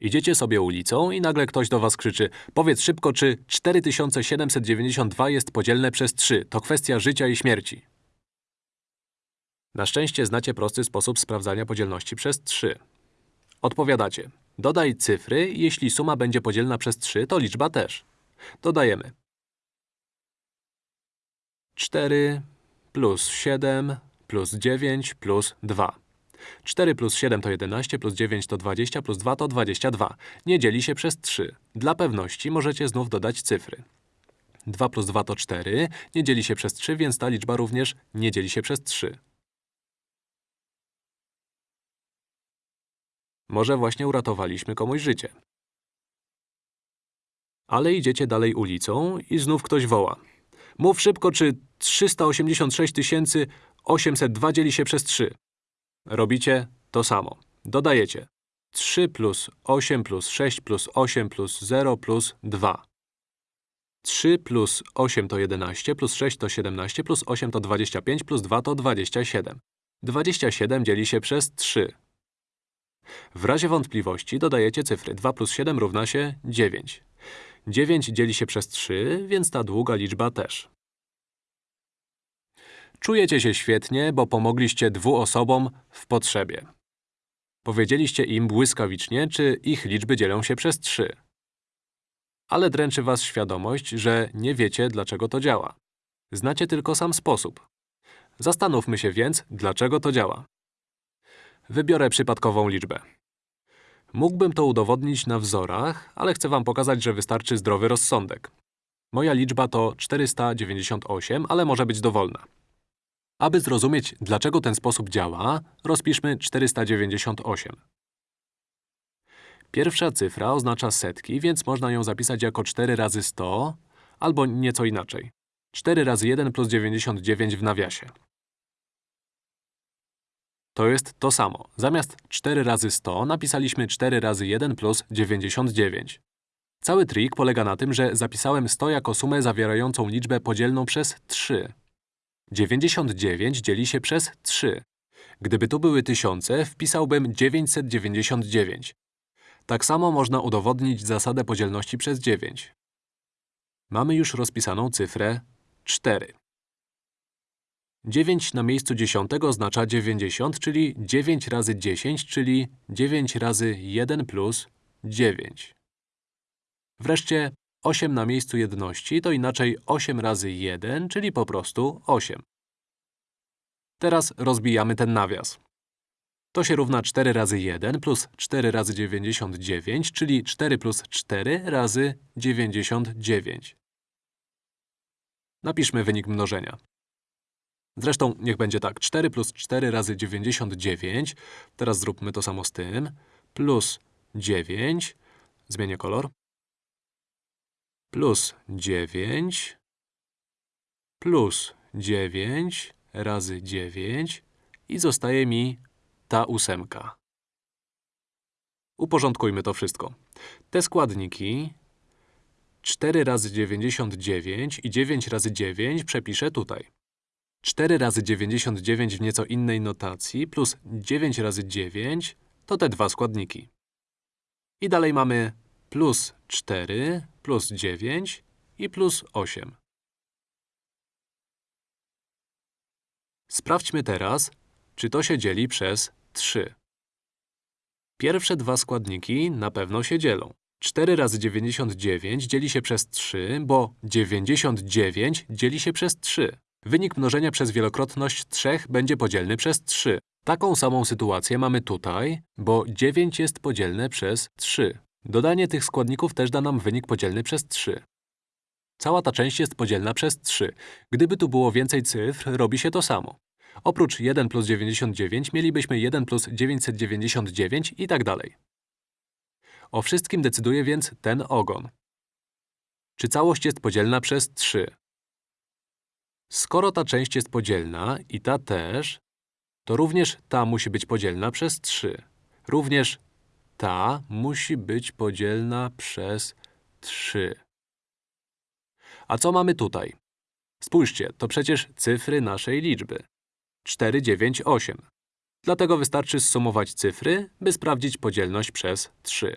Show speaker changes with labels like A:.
A: Idziecie sobie ulicą i nagle ktoś do was krzyczy Powiedz szybko, czy 4792 jest podzielne przez 3. To kwestia życia i śmierci. Na szczęście znacie prosty sposób sprawdzania podzielności przez 3. Odpowiadacie. Dodaj cyfry, jeśli suma będzie podzielna przez 3, to liczba też. Dodajemy. 4 plus 7 plus 9 plus 2. 4 plus 7 to 11, plus 9 to 20, plus 2 to 22. Nie dzieli się przez 3. Dla pewności możecie znów dodać cyfry. 2 plus 2 to 4, nie dzieli się przez 3, więc ta liczba również nie dzieli się przez 3. Może właśnie uratowaliśmy komuś życie. Ale idziecie dalej ulicą i znów ktoś woła. Mów szybko, czy 386 802 dzieli się przez 3. Robicie to samo. Dodajecie 3 plus 8 plus 6 plus 8 plus 0 plus 2. 3 plus 8 to 11, plus 6 to 17, plus 8 to 25, plus 2 to 27. 27 dzieli się przez 3. W razie wątpliwości dodajecie cyfry. 2 plus 7 równa się 9. 9 dzieli się przez 3, więc ta długa liczba też. Czujecie się świetnie, bo pomogliście dwu osobom w potrzebie. Powiedzieliście im błyskawicznie, czy ich liczby dzielą się przez 3. Ale dręczy was świadomość, że nie wiecie, dlaczego to działa. Znacie tylko sam sposób. Zastanówmy się więc, dlaczego to działa. Wybiorę przypadkową liczbę. Mógłbym to udowodnić na wzorach, ale chcę wam pokazać, że wystarczy zdrowy rozsądek. Moja liczba to 498, ale może być dowolna. Aby zrozumieć, dlaczego ten sposób działa, rozpiszmy 498. Pierwsza cyfra oznacza setki, więc można ją zapisać jako 4 razy 100, albo nieco inaczej. 4 razy 1 plus 99 w nawiasie. To jest to samo. Zamiast 4 razy 100 napisaliśmy 4 razy 1 plus 99. Cały trik polega na tym, że zapisałem 100 jako sumę zawierającą liczbę podzielną przez 3. 99 dzieli się przez 3. Gdyby tu były tysiące, wpisałbym 999. Tak samo można udowodnić zasadę podzielności przez 9. Mamy już rozpisaną cyfrę 4. 9 na miejscu dziesiątego oznacza 90, czyli 9 razy 10, czyli 9 razy 1 plus 9. Wreszcie 8 na miejscu jedności to inaczej 8 razy 1, czyli po prostu 8. Teraz rozbijamy ten nawias. To się równa 4 razy 1 plus 4 razy 99, czyli 4 plus 4 razy 99. Napiszmy wynik mnożenia. Zresztą niech będzie tak. 4 plus 4 razy 99. Teraz zróbmy to samo z tym. Plus 9. Zmienię kolor. Plus 9. Plus 9 razy 9. I zostaje mi ta ósemka. Uporządkujmy to wszystko. Te składniki 4 razy 99 i 9 razy 9 przepiszę tutaj. 4 razy 99 w nieco innej notacji plus 9 razy 9 to te dwa składniki. I dalej mamy plus 4, plus 9 i plus 8. Sprawdźmy teraz, czy to się dzieli przez 3. Pierwsze dwa składniki na pewno się dzielą. 4 razy 99 dzieli się przez 3, bo 99 dzieli się przez 3. Wynik mnożenia przez wielokrotność 3 będzie podzielny przez 3. Taką samą sytuację mamy tutaj, bo 9 jest podzielne przez 3. Dodanie tych składników też da nam wynik podzielny przez 3. Cała ta część jest podzielna przez 3. Gdyby tu było więcej cyfr, robi się to samo. Oprócz 1 plus 99 mielibyśmy 1 plus 999 i tak dalej. O wszystkim decyduje więc ten ogon. Czy całość jest podzielna przez 3? Skoro ta część jest podzielna i ta też, to również ta musi być podzielna przez 3. Również ta musi być podzielna przez 3. A co mamy tutaj? Spójrzcie, to przecież cyfry naszej liczby. 4, 9, 8. Dlatego wystarczy zsumować cyfry, by sprawdzić podzielność przez 3.